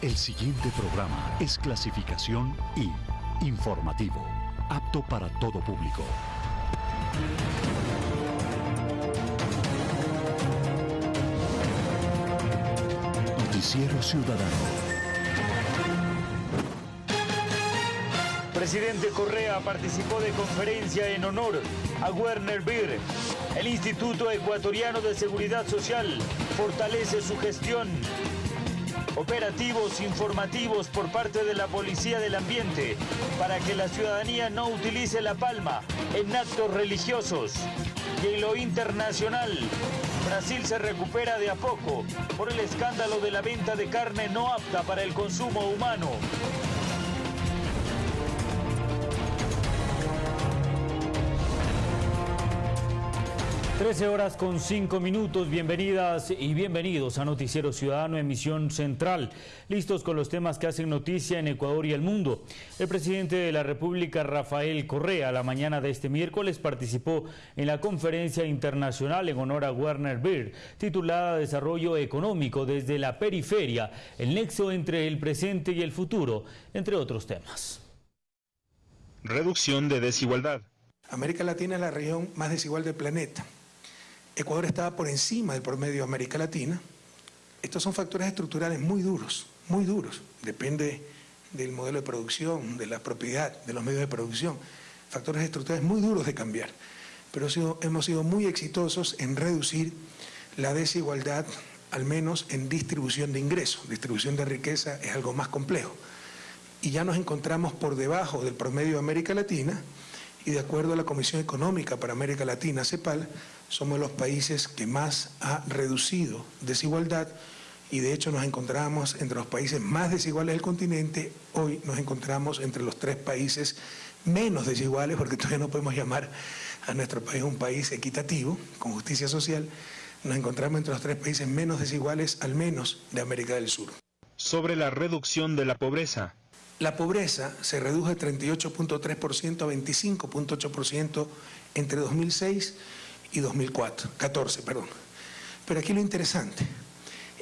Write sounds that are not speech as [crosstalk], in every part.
El siguiente programa es clasificación I, informativo, apto para todo público. Noticiero Ciudadano. Presidente Correa participó de conferencia en honor a Werner Beer. El Instituto Ecuatoriano de Seguridad Social fortalece su gestión. Operativos informativos por parte de la Policía del Ambiente para que la ciudadanía no utilice la palma en actos religiosos. Y en lo internacional, Brasil se recupera de a poco por el escándalo de la venta de carne no apta para el consumo humano. 13 horas con 5 minutos, bienvenidas y bienvenidos a Noticiero Ciudadano, emisión central, listos con los temas que hacen noticia en Ecuador y el mundo. El presidente de la República, Rafael Correa, la mañana de este miércoles participó en la conferencia internacional en honor a Werner Beer, titulada Desarrollo Económico desde la Periferia, el nexo entre el presente y el futuro, entre otros temas. Reducción de desigualdad. América Latina es la región más desigual del planeta Ecuador estaba por encima del promedio de América Latina. Estos son factores estructurales muy duros, muy duros. Depende del modelo de producción, de la propiedad, de los medios de producción. Factores estructurales muy duros de cambiar. Pero hemos sido muy exitosos en reducir la desigualdad, al menos en distribución de ingresos. Distribución de riqueza es algo más complejo. Y ya nos encontramos por debajo del promedio de América Latina y de acuerdo a la Comisión Económica para América Latina, CEPAL, somos los países que más ha reducido desigualdad y de hecho nos encontramos entre los países más desiguales del continente, hoy nos encontramos entre los tres países menos desiguales, porque todavía no podemos llamar a nuestro país un país equitativo, con justicia social, nos encontramos entre los tres países menos desiguales, al menos de América del Sur. Sobre la reducción de la pobreza. La pobreza se redujo de 38.3% a 25.8% entre 2006 y 2004, 14, perdón. Pero aquí lo interesante,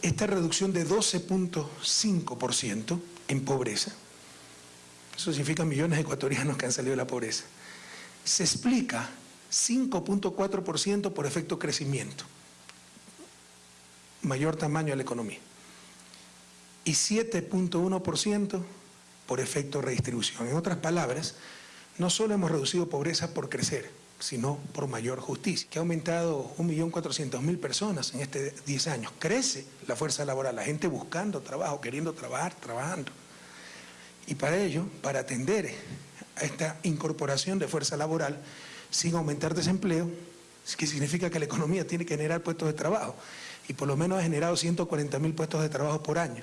esta reducción de 12.5% en pobreza, eso significa millones de ecuatorianos que han salido de la pobreza, se explica 5.4% por efecto crecimiento, mayor tamaño de la economía, y 7.1% por efecto redistribución. En otras palabras, no solo hemos reducido pobreza por crecer, sino por mayor justicia, que ha aumentado 1.400.000 personas en este 10 años. Crece la fuerza laboral, la gente buscando trabajo, queriendo trabajar, trabajando. Y para ello, para atender a esta incorporación de fuerza laboral, sin aumentar desempleo, que significa que la economía tiene que generar puestos de trabajo. Y por lo menos ha generado 140.000 puestos de trabajo por año,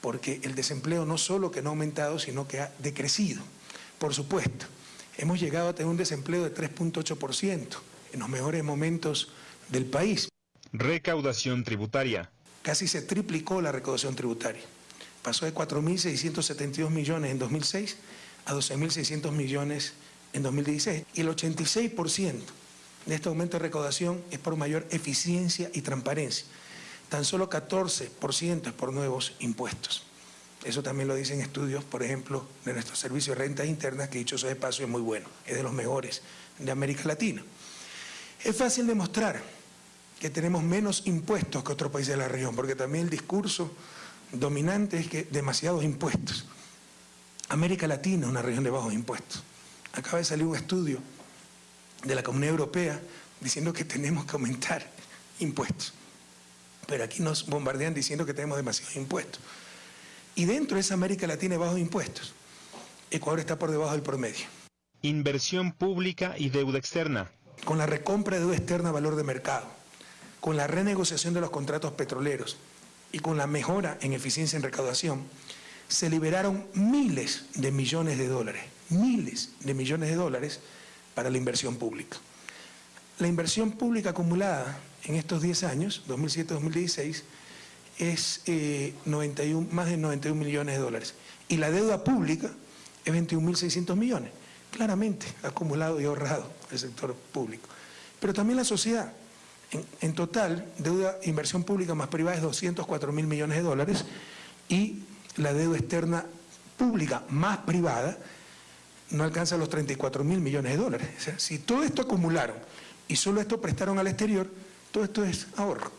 porque el desempleo no solo que no ha aumentado, sino que ha decrecido. Por supuesto, hemos llegado a tener un desempleo de 3.8% en los mejores momentos del país. Recaudación tributaria. Casi se triplicó la recaudación tributaria. Pasó de 4.672 millones en 2006 a 12.600 millones en 2016. Y el 86% de este aumento de recaudación es por mayor eficiencia y transparencia. Tan solo 14% es por nuevos impuestos. Eso también lo dicen estudios, por ejemplo, de nuestro servicio de rentas internas, que dicho sea de paso es muy bueno, es de los mejores de América Latina. Es fácil demostrar que tenemos menos impuestos que otros países de la región, porque también el discurso dominante es que demasiados impuestos. América Latina es una región de bajos impuestos. Acaba de salir un estudio de la Comunidad Europea diciendo que tenemos que aumentar impuestos. Pero aquí nos bombardean diciendo que tenemos demasiados impuestos. Y dentro de esa América Latina bajos impuestos, Ecuador está por debajo del promedio. Inversión pública y deuda externa. Con la recompra de deuda externa a valor de mercado, con la renegociación de los contratos petroleros y con la mejora en eficiencia en recaudación, se liberaron miles de millones de dólares, miles de millones de dólares para la inversión pública. La inversión pública acumulada en estos 10 años, 2007-2016, es 91, eh, más de 91 millones de dólares. Y la deuda pública es 21.600 millones. Claramente acumulado y ahorrado el sector público. Pero también la sociedad. En, total, deuda, inversión pública más privada es 204 mil millones de dólares y la deuda externa pública más privada no alcanza los 34 mil millones de dólares. O sea, si todo esto acumularon y solo esto prestaron al exterior, todo esto es ahorro.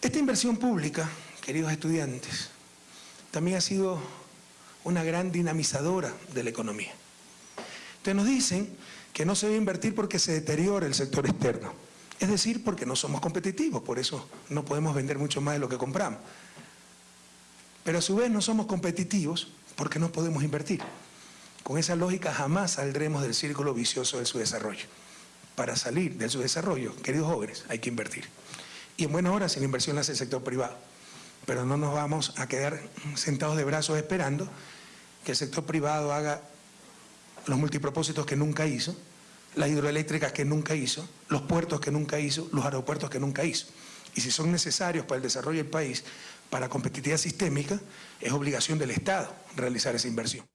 Esta inversión pública, queridos estudiantes, también ha sido una gran dinamizadora de la economía. Entonces nos dicen que no se debe invertir porque se deteriora el sector externo. Es decir, porque no somos competitivos, por eso no podemos vender mucho más de lo que compramos. Pero a su vez no somos competitivos porque no podemos invertir. Con esa lógica jamás saldremos del círculo vicioso de su desarrollo. Para salir de su desarrollo, queridos jóvenes, hay que invertir. Y en buenas horas la inversión la hace el sector privado. Pero no nos vamos a quedar sentados de brazos esperando que el sector privado haga los multipropósitos que nunca hizo, las hidroeléctricas que nunca hizo, los puertos que nunca hizo, los aeropuertos que nunca hizo. Y si son necesarios para el desarrollo del país, para competitividad sistémica, es obligación del Estado realizar esa inversión.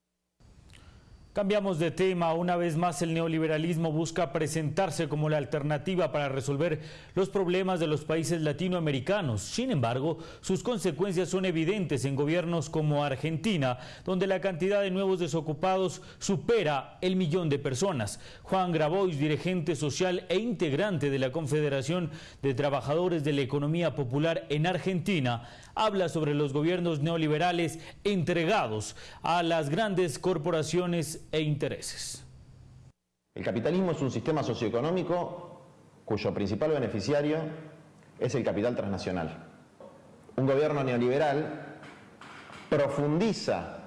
Cambiamos de tema. Una vez más, el neoliberalismo busca presentarse como la alternativa para resolver los problemas de los países latinoamericanos. Sin embargo, sus consecuencias son evidentes en gobiernos como Argentina, donde la cantidad de nuevos desocupados supera el millón de personas. Juan Grabois, dirigente social e integrante de la Confederación de Trabajadores de la Economía Popular en Argentina, habla sobre los gobiernos neoliberales entregados a las grandes corporaciones e intereses. El capitalismo es un sistema socioeconómico cuyo principal beneficiario es el capital transnacional. Un gobierno neoliberal profundiza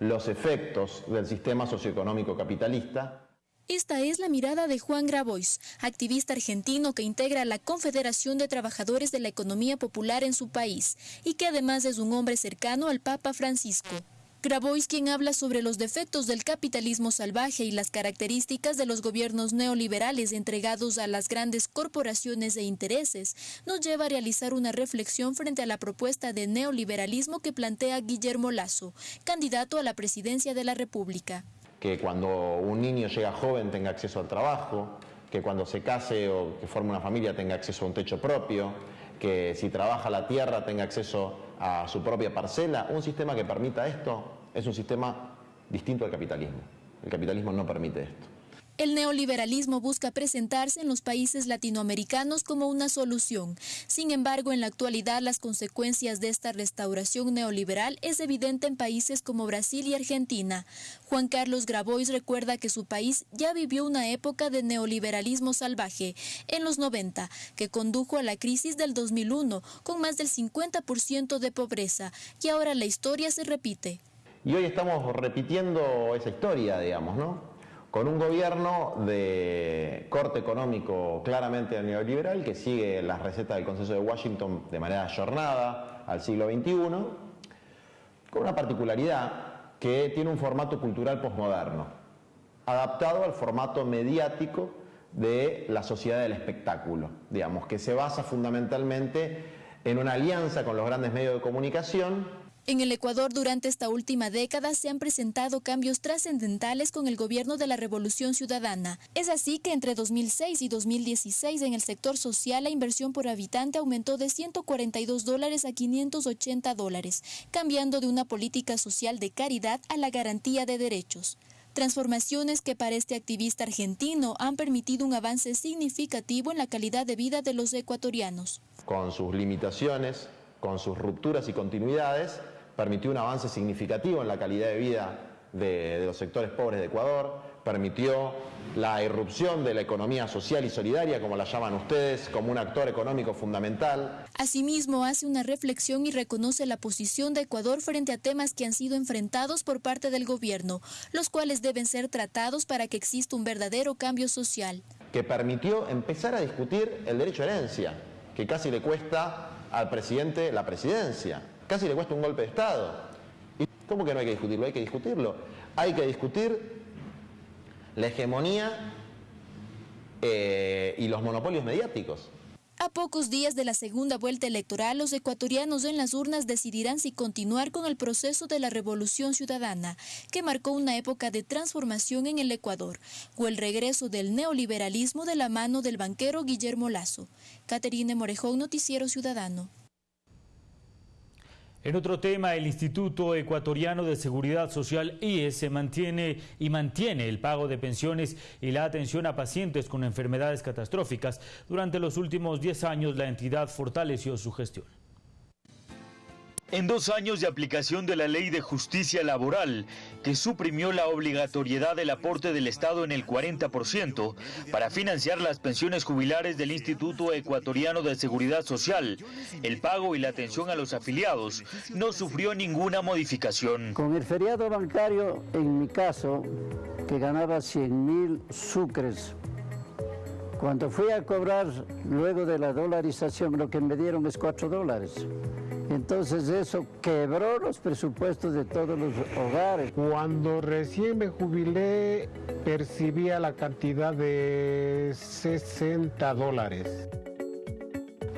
los efectos del sistema socioeconómico capitalista esta es la mirada de Juan Grabois, activista argentino que integra la Confederación de Trabajadores de la Economía Popular en su país y que además es un hombre cercano al Papa Francisco. Grabois, quien habla sobre los defectos del capitalismo salvaje y las características de los gobiernos neoliberales entregados a las grandes corporaciones e intereses, nos lleva a realizar una reflexión frente a la propuesta de neoliberalismo que plantea Guillermo Lazo, candidato a la presidencia de la República que cuando un niño llega joven tenga acceso al trabajo, que cuando se case o que forme una familia tenga acceso a un techo propio, que si trabaja la tierra tenga acceso a su propia parcela. Un sistema que permita esto es un sistema distinto al capitalismo. El capitalismo no permite esto. El neoliberalismo busca presentarse en los países latinoamericanos como una solución. Sin embargo, en la actualidad las consecuencias de esta restauración neoliberal es evidente en países como Brasil y Argentina. Juan Carlos Grabois recuerda que su país ya vivió una época de neoliberalismo salvaje en los 90, que condujo a la crisis del 2001 con más del 50% de pobreza y ahora la historia se repite. Y hoy estamos repitiendo esa historia, digamos, ¿no? Con un gobierno de corte económico claramente neoliberal que sigue las recetas del Consenso de Washington de manera ayornada al siglo XXI, con una particularidad que tiene un formato cultural posmoderno, adaptado al formato mediático de la sociedad del espectáculo, digamos, que se basa fundamentalmente en una alianza con los grandes medios de comunicación en el Ecuador durante esta última década se han presentado cambios trascendentales con el gobierno de la Revolución Ciudadana. Es así que entre 2006 y 2016 en el sector social la inversión por habitante aumentó de 142 dólares a 580 dólares, cambiando de una política social de caridad a la garantía de derechos. Transformaciones que para este activista argentino han permitido un avance significativo en la calidad de vida de los ecuatorianos. Con sus limitaciones, con sus rupturas y continuidades, permitió un avance significativo en la calidad de vida de, los sectores pobres de Ecuador, permitió la irrupción de la economía social y solidaria, como la llaman ustedes, como un actor económico fundamental. Asimismo, hace una reflexión y reconoce la posición de Ecuador frente a temas que han sido enfrentados por parte del gobierno, los cuales deben ser tratados para que exista un verdadero cambio social. Que permitió empezar a discutir el derecho a herencia, que casi le cuesta al presidente la presidencia Casi le cuesta un golpe de Estado. ¿Y cómo que no hay que discutirlo? Hay que discutirlo. Hay que discutir la hegemonía eh, y los monopolios mediáticos. A pocos días de la segunda vuelta electoral, los ecuatorianos en las urnas decidirán si continuar con el proceso de la revolución ciudadana, que marcó una época de transformación en el Ecuador, o el regreso del neoliberalismo de la mano del banquero Guillermo Lazo. Caterine Morejón, Noticiero Ciudadano. En otro tema, el Instituto Ecuatoriano de Seguridad Social IES se mantiene y mantiene el pago de pensiones y la atención a pacientes con enfermedades catastróficas. Durante los últimos 10 años, la entidad fortaleció su gestión. En dos años de aplicación de la Ley de Justicia Laboral, que suprimió la obligatoriedad del aporte del Estado en el 40% para financiar las pensiones jubilares del Instituto Ecuatoriano de Seguridad Social, el pago y la atención a los afiliados no sufrió ninguna modificación. Con el feriado bancario, en mi caso, que ganaba 100 mil sucres cuando fui a cobrar luego de la dolarización, lo que me dieron es 4 dólares. Entonces eso quebró los presupuestos de todos los hogares. Cuando recién me jubilé percibía la cantidad de 60 dólares.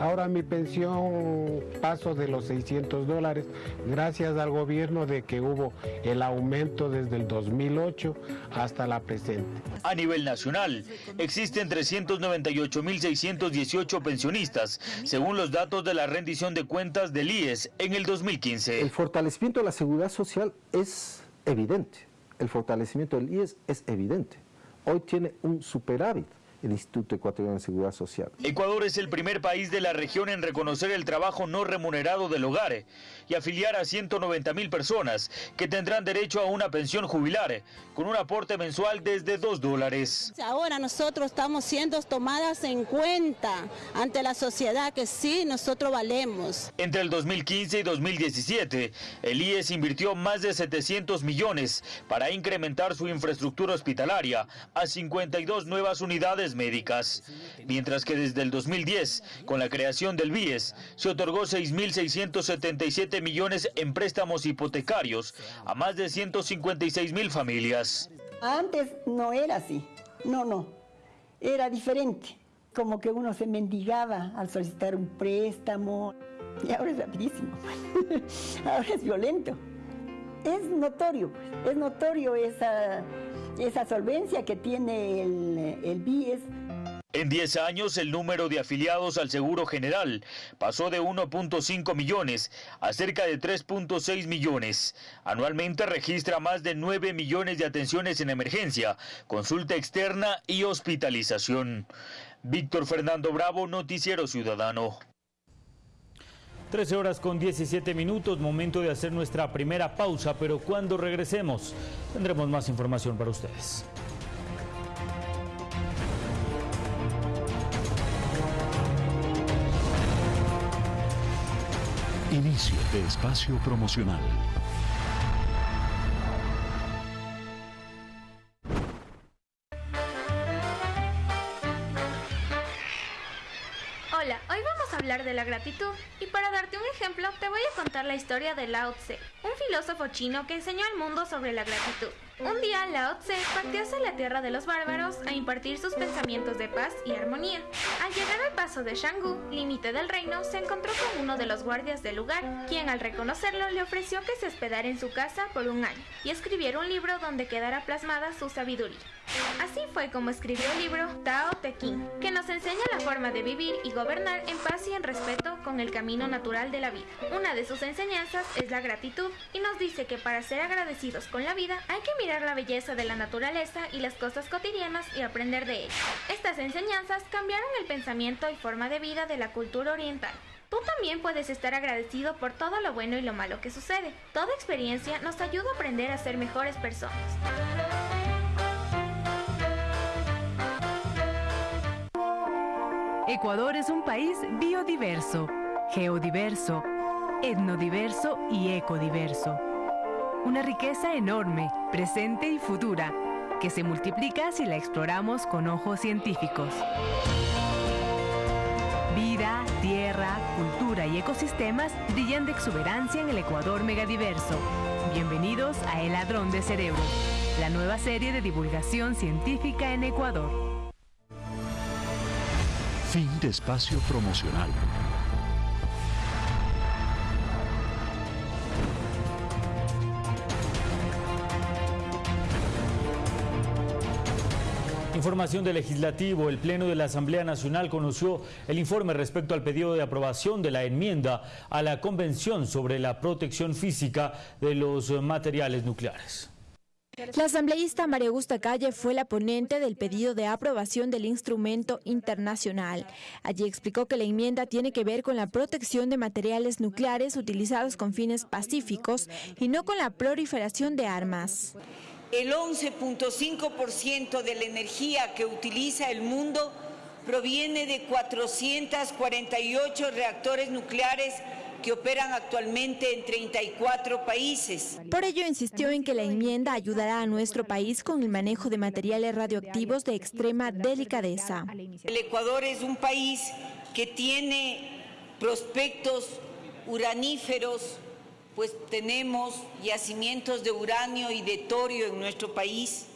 Ahora mi pensión paso de los 600 dólares gracias al gobierno de que hubo el aumento desde el 2008 hasta la presente. A nivel nacional, existen 398.618 pensionistas, según los datos de la rendición de cuentas del IES en el 2015. El fortalecimiento de la seguridad social es evidente. El fortalecimiento del IES es evidente. Hoy tiene un superávit el Instituto Ecuatoriano de Seguridad Social. Ecuador es el primer país de la región en reconocer el trabajo no remunerado del hogar y afiliar a 190 mil personas que tendrán derecho a una pensión jubilar con un aporte mensual desde 2 dólares. Ahora nosotros estamos siendo tomadas en cuenta ante la sociedad que sí, nosotros valemos. Entre el 2015 y 2017, el IES invirtió más de 700 millones para incrementar su infraestructura hospitalaria a 52 nuevas unidades médicas, mientras que desde el 2010, con la creación del BIES, se otorgó 6.677 millones en préstamos hipotecarios a más de 156 mil familias. Antes no era así, no, no, era diferente, como que uno se mendigaba al solicitar un préstamo, y ahora es rapidísimo, [laughs] ahora es violento. Es notorio, es notorio esa esa solvencia que tiene el, el BIES. En 10 años, el número de afiliados al Seguro General pasó de 1.5 millones a cerca de 3.6 millones. Anualmente registra más de 9 millones de atenciones en emergencia, consulta externa y hospitalización. Víctor Fernando Bravo, Noticiero Ciudadano. 13 horas con 17 minutos, momento de hacer nuestra primera pausa, pero cuando regresemos tendremos más información para ustedes. Inicio de espacio promocional. La gratitud y para darte un ejemplo te voy a contar la historia de Lao Tse, un filósofo chino que enseñó al mundo sobre la gratitud. Un día Lao Tse partió hacia la tierra de los bárbaros a impartir sus pensamientos de paz y armonía. Al llegar al paso de Shanggu, límite del reino, se encontró con uno de los guardias del lugar, quien al reconocerlo le ofreció que se hospedara en su casa por un año y escribiera un libro donde quedara plasmada su sabiduría. Así fue como escribió el libro Tao Te Ching, que nos enseña la forma de vivir y gobernar en paz y en respeto con el camino natural de la vida. Una de sus enseñanzas es la gratitud y nos dice que para ser agradecidos con la vida hay que mirar la belleza de la naturaleza y las cosas cotidianas y aprender de ellas. Estas enseñanzas cambiaron el pensamiento y forma de vida de la cultura oriental. Tú también puedes estar agradecido por todo lo bueno y lo malo que sucede. Toda experiencia nos ayuda a aprender a ser mejores personas. Ecuador es un país biodiverso, geodiverso, etnodiverso y ecodiverso. Una riqueza enorme, presente y futura, que se multiplica si la exploramos con ojos científicos. Vida, tierra, cultura y ecosistemas brillan de exuberancia en el Ecuador megadiverso. Bienvenidos a El Ladrón de Cerebros, la nueva serie de divulgación científica en Ecuador. Fin de espacio promocional. Información del Legislativo. El Pleno de la Asamblea Nacional conoció el informe respecto al pedido de aprobación de la enmienda a la Convención sobre la protección física de los materiales nucleares. La asambleísta María Augusta Calle fue la ponente del pedido de aprobación del instrumento internacional. Allí explicó que la enmienda tiene que ver con la protección de materiales nucleares utilizados con fines pacíficos y no con la proliferación de armas. El 11.5% de la energía que utiliza el mundo proviene de 448 reactores nucleares que operan actualmente en 34 países. Por ello insistió en que la enmienda ayudará a nuestro país con el manejo de materiales radioactivos de extrema delicadeza. El Ecuador es un país que tiene prospectos uraníferos, pues tenemos yacimientos de uranio y de torio en nuestro país.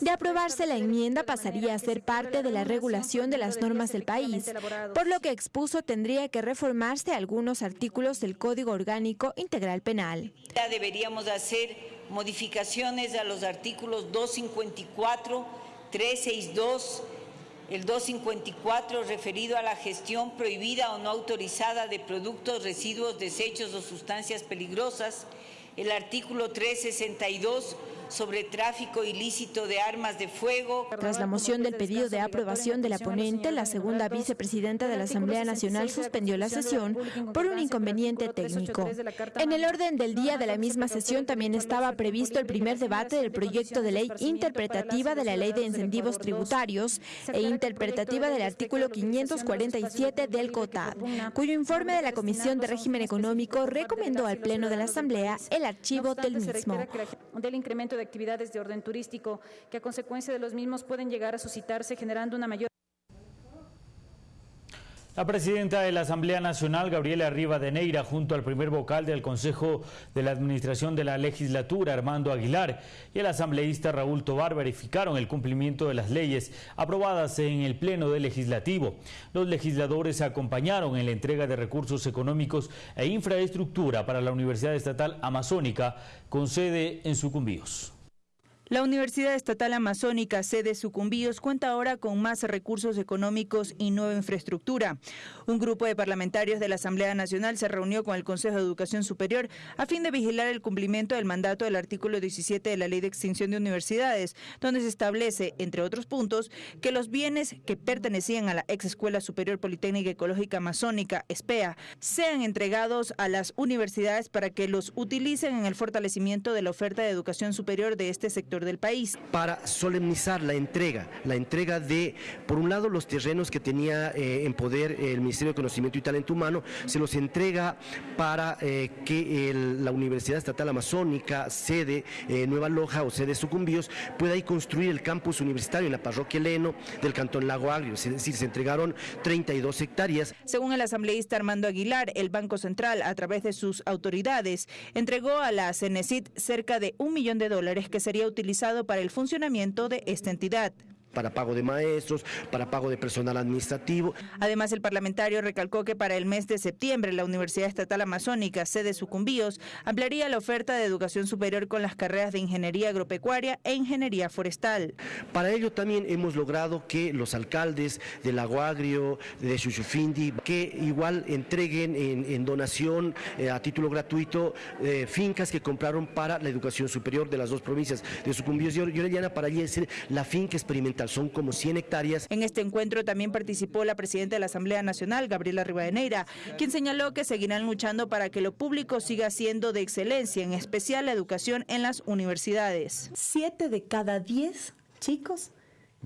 De aprobarse la enmienda pasaría a ser parte de la regulación de las normas del país, por lo que expuso tendría que reformarse algunos artículos del Código Orgánico Integral Penal. Deberíamos hacer modificaciones a los artículos 254, 362, el 254 referido a la gestión prohibida o no autorizada de productos, residuos, desechos o sustancias peligrosas, el artículo 362 sobre tráfico ilícito de armas de fuego. Tras la moción del pedido de aprobación de la ponente, la segunda vicepresidenta de la Asamblea Nacional suspendió la sesión por un inconveniente técnico. En el orden del día de la misma sesión también estaba previsto el primer debate del proyecto de ley interpretativa de la Ley de Incentivos Tributarios e interpretativa del artículo 547 del COTAD, cuyo informe de la Comisión de Régimen Económico recomendó al Pleno de la Asamblea el archivo del mismo. Del incremento de actividades de orden turístico que a consecuencia de los mismos pueden llegar a suscitarse generando una mayor la presidenta de la Asamblea Nacional, Gabriela Rivadeneira, junto al primer vocal del Consejo de la Administración de la Legislatura, Armando Aguilar, y el asambleísta Raúl Tobar verificaron el cumplimiento de las leyes aprobadas en el Pleno del Legislativo. Los legisladores se acompañaron en la entrega de recursos económicos e infraestructura para la Universidad Estatal Amazónica, con sede en Sucumbíos. La Universidad Estatal Amazónica, sede Sucumbíos, cuenta ahora con más recursos económicos y nueva infraestructura. Un grupo de parlamentarios de la Asamblea Nacional se reunió con el Consejo de Educación Superior a fin de vigilar el cumplimiento del mandato del artículo 17 de la Ley de Extinción de Universidades, donde se establece, entre otros puntos, que los bienes que pertenecían a la ex Escuela Superior Politécnica Ecológica Amazónica, SPEA, sean entregados a las universidades para que los utilicen en el fortalecimiento de la oferta de educación superior de este sector del país. Para solemnizar la entrega, la entrega de, por un lado, los terrenos que tenía eh, en poder el Ministerio de Conocimiento y Talento Humano, se los entrega para eh, que la Universidad Estatal Amazónica, sede eh, Nueva Loja o sede Sucumbíos, pueda ahí construir el campus universitario en la parroquia Leno del Cantón Lago Agrio, es decir, se entregaron 32 hectáreas. Según el asambleísta Armando Aguilar, el Banco Central, a través de sus autoridades, entregó a la CENESID cerca de un millón de dólares que sería utilizado para el funcionamiento de esta entidad para pago de maestros, para pago de personal administrativo. Además, el parlamentario recalcó que para el mes de septiembre la Universidad Estatal Amazónica, sede Sucumbíos, ampliaría la oferta de educación superior con las carreras de Ingeniería Agropecuaria e Ingeniería Forestal. Para ello también hemos logrado que los alcaldes del Lago Agrio, de Chuchufindi, que igual entreguen en, donación eh, a título gratuito eh, fincas que compraron para la educación superior de las dos provincias de Sucumbíos y Orellana para allí ser la finca experimental son como 100 hectáreas. En este encuentro también participó la presidenta de la Asamblea Nacional, Gabriela Rivadeneira, quien señaló que seguirán luchando para que lo público siga siendo de excelencia, en especial la educación en las universidades. Siete de cada diez chicos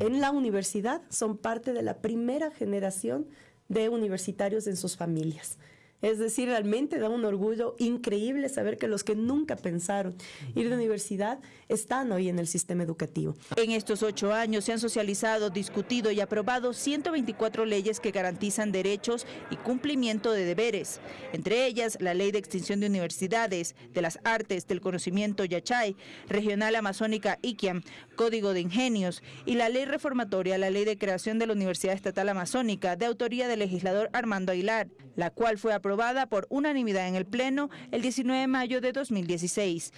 en la universidad son parte de la primera generación de universitarios en sus familias. Es decir, realmente da un orgullo increíble saber que los que nunca pensaron ir de universidad están hoy en el sistema educativo. En estos ocho años se han socializado, discutido y aprobado 124 leyes que garantizan derechos y cumplimiento de deberes, entre ellas la Ley de Extinción de Universidades, de las Artes, del Conocimiento Yachay, Regional Amazónica Iquiam, Código de Ingenios y la Ley Reformatoria, la Ley de Creación de la Universidad Estatal Amazónica, de autoría del legislador Armando Aguilar, la cual fue aprobada por unanimidad en el Pleno el 19 de mayo de 2016.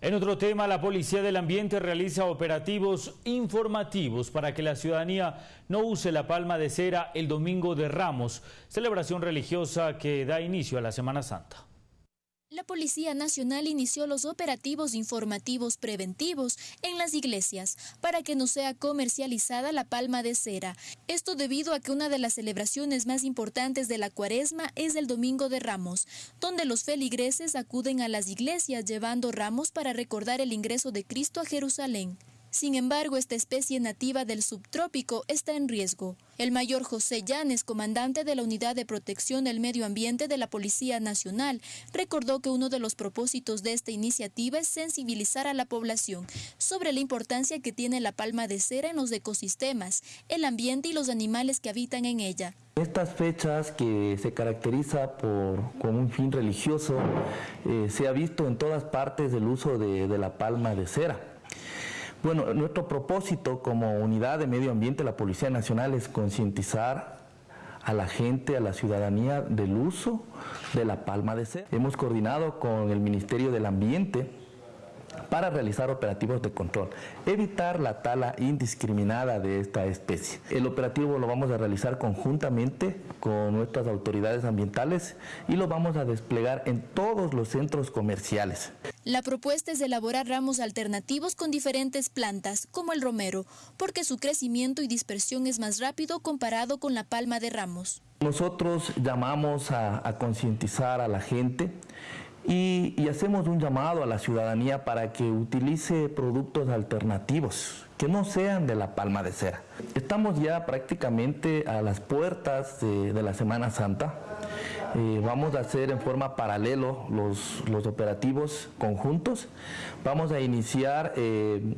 En otro tema, la Policía del Ambiente realiza operativos informativos para que la ciudadanía no use la palma de cera el Domingo de Ramos, celebración religiosa que da inicio a la Semana Santa. La Policía Nacional inició los operativos informativos preventivos en las iglesias para que no sea comercializada la palma de cera. Esto debido a que una de las celebraciones más importantes de la cuaresma es el Domingo de Ramos, donde los feligreses acuden a las iglesias llevando ramos para recordar el ingreso de Cristo a Jerusalén. Sin embargo, esta especie nativa del subtrópico está en riesgo. El mayor José Llanes, comandante de la Unidad de Protección del Medio Ambiente de la Policía Nacional, recordó que uno de los propósitos de esta iniciativa es sensibilizar a la población sobre la importancia que tiene la palma de cera en los ecosistemas, el ambiente y los animales que habitan en ella. Estas fechas que se caracteriza por, con un fin religioso, eh, se ha visto en todas partes el uso de, de la palma de cera. Bueno, nuestro propósito como unidad de medio ambiente la Policía Nacional es concientizar a la gente, a la ciudadanía del uso de la palma de cera. Hemos coordinado con el Ministerio del Ambiente para realizar operativos de control, evitar la tala indiscriminada de esta especie. El operativo lo vamos a realizar conjuntamente con nuestras autoridades ambientales y lo vamos a desplegar en todos los centros comerciales. La propuesta es elaborar ramos alternativos con diferentes plantas, como el romero, porque su crecimiento y dispersión es más rápido comparado con la palma de ramos. Nosotros llamamos a, a concientizar a la gente y, hacemos un llamado a la ciudadanía para que utilice productos alternativos que no sean de la palma de cera. Estamos ya prácticamente a las puertas de, la Semana Santa. Eh, vamos a hacer en forma paralelo los, los, operativos conjuntos. Vamos a iniciar... Eh,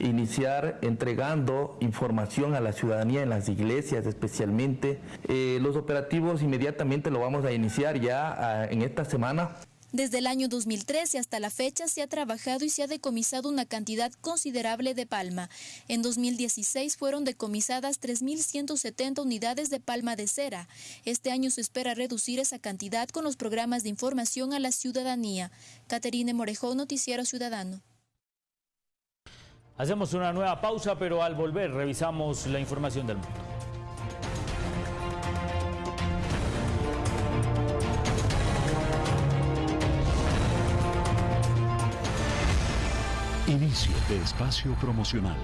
iniciar entregando información a la ciudadanía en las iglesias especialmente. Eh, los operativos inmediatamente lo vamos a iniciar ya a, en esta semana. Desde el año 2013 hasta la fecha se ha trabajado y se ha decomisado una cantidad considerable de palma. En 2016 fueron decomisadas 3.170 unidades de palma de cera. Este año se espera reducir esa cantidad con los programas de información a la ciudadanía. Caterine Morejón, Noticiero Ciudadano. Hacemos una nueva pausa, pero al volver revisamos la información del mundo. De espacio promocional.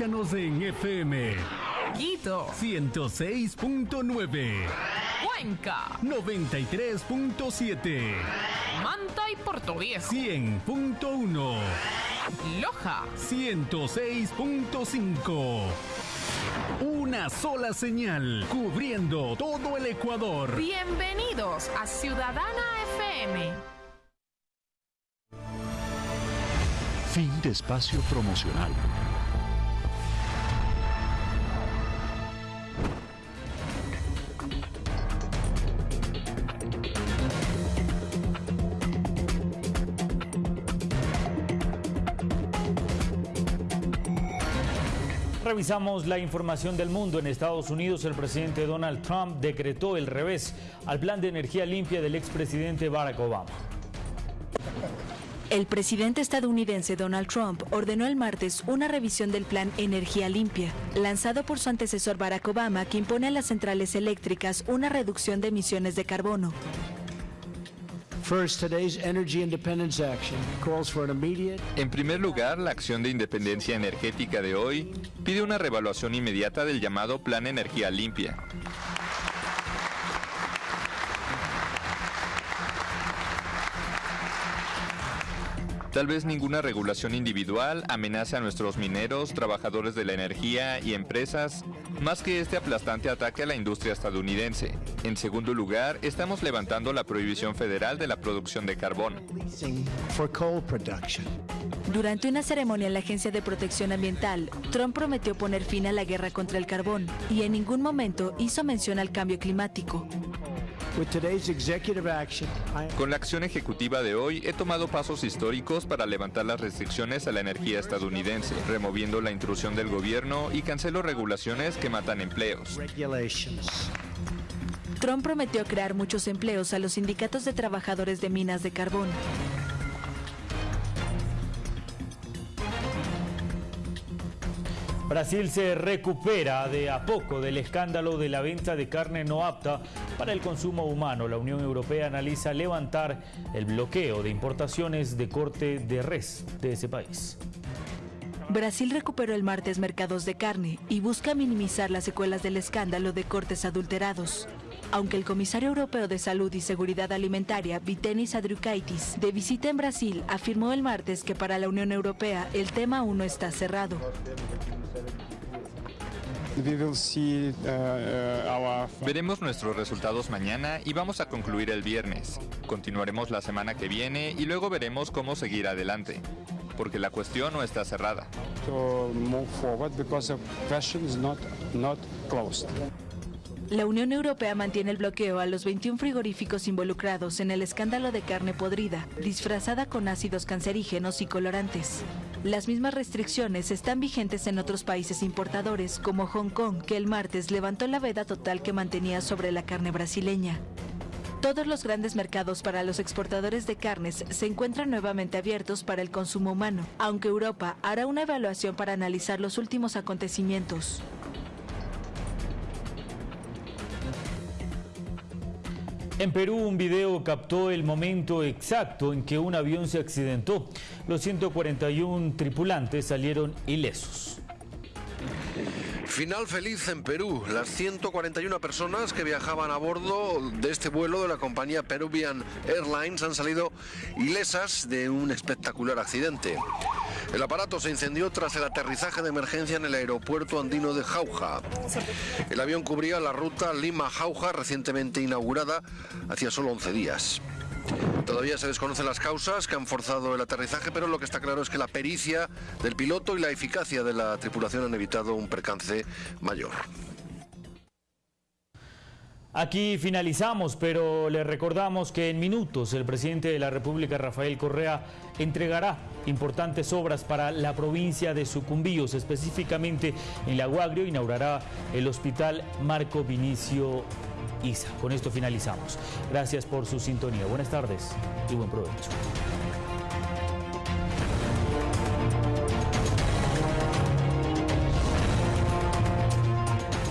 Escúchanos en FM. Quito. 106.9. Cuenca. 93.7. Manta y Portoviejo. 100.1. Loja. 106.5. Una sola señal, cubriendo todo el Ecuador. Bienvenidos a Ciudadana FM. Fin de espacio promocional. Revisamos la información del mundo. En Estados Unidos, el presidente Donald Trump decretó el revés al plan de energía limpia del expresidente Barack Obama. El presidente estadounidense Donald Trump ordenó el martes una revisión del plan Energía Limpia, lanzado por su antecesor Barack Obama, que impone a las centrales eléctricas una reducción de emisiones de carbono. En primer lugar, la acción de independencia energética de hoy pide una revaluación inmediata del llamado Plan Energía Limpia. Tal vez ninguna regulación individual amenace a nuestros mineros, trabajadores de la energía y empresas, más que este aplastante ataque a la industria estadounidense. En segundo lugar, estamos levantando la prohibición federal de la producción de carbón. Durante una ceremonia en la Agencia de Protección Ambiental, Trump prometió poner fin a la guerra contra el carbón y en ningún momento hizo mención al cambio climático. Con la acción ejecutiva de hoy he tomado pasos históricos para levantar las restricciones a la energía estadounidense, removiendo la intrusión del gobierno y cancelo regulaciones que matan empleos. Trump prometió crear muchos empleos a los sindicatos de trabajadores de minas de carbón. Brasil se recupera de a poco del escándalo de la venta de carne no apta para el consumo humano. La Unión Europea analiza levantar el bloqueo de importaciones de corte de res de ese país. Brasil recuperó el martes mercados de carne y busca minimizar las secuelas del escándalo de cortes adulterados. Aunque el comisario europeo de Salud y Seguridad Alimentaria, Vitenis Adriukaitis, de visita en Brasil, afirmó el martes que para la Unión Europea el tema aún no está cerrado. Veremos nuestros resultados mañana y vamos a concluir el viernes. Continuaremos la semana que viene y luego veremos cómo seguir adelante, porque la cuestión no está cerrada. La Unión Europea mantiene el bloqueo a los 21 frigoríficos involucrados en el escándalo de carne podrida, disfrazada con ácidos cancerígenos y colorantes. Las mismas restricciones están vigentes en otros países importadores, como Hong Kong, que el martes levantó la veda total que mantenía sobre la carne brasileña. Todos los grandes mercados para los exportadores de carnes se encuentran nuevamente abiertos para el consumo humano, aunque Europa hará una evaluación para analizar los últimos acontecimientos. En Perú un video captó el momento exacto en que un avión se accidentó. Los 141 tripulantes salieron ilesos. Final feliz en Perú. Las 141 personas que viajaban a bordo de este vuelo de la compañía Peruvian Airlines han salido ilesas de un espectacular accidente. El aparato se incendió tras el aterrizaje de emergencia en el aeropuerto andino de Jauja. El avión cubría la ruta Lima-Jauja recientemente inaugurada hacía solo 11 días. Todavía se desconocen las causas que han forzado el aterrizaje, pero lo que está claro es que la pericia del piloto y la eficacia de la tripulación han evitado un percance mayor. Aquí finalizamos, pero le recordamos que en minutos el presidente de la República, Rafael Correa, entregará importantes obras para la provincia de Sucumbíos, específicamente en La Guagrio, inaugurará el hospital Marco Vinicio Isa. Con esto finalizamos. Gracias por su sintonía. Buenas tardes y buen provecho.